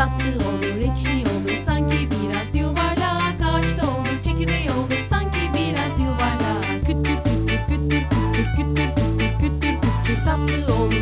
Tatlı olur, ekşi olur, sanki biraz yuvarlak. Ağaçta olur, çekirdeği olur, sanki biraz yuvarlak. Küttür küttür küttür küttür küttür küttür küttür küttür Tatlı olur.